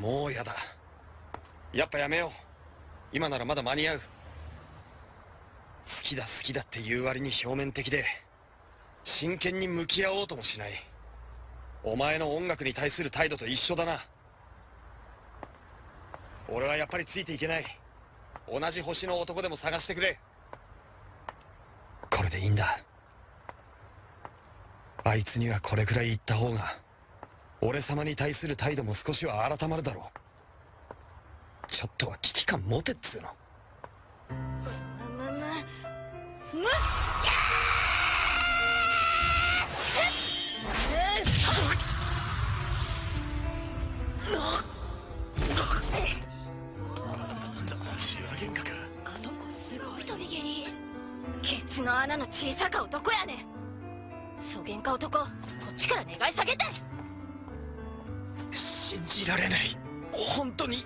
もうやだ。やっぱやめよう。今ならまだ間に合う。好きだ好きだって言う割に表面的で真剣に向き合おうともしない。お前の音楽に対する態度と一緒だな。俺はやっぱりついていけない。同じ星の男でも探してくれ。これでいいんだ。あいつにはこれくらい言った方が。俺様に対する態度も少しは改まるだろう。ちょっとは危機感持てっつうの。むむむむシワ喧嘩かあの子すごい飛び蹴り。ケツの穴の小さか男やねん。そげんか男こっちから願い下げて信じられない。本当に。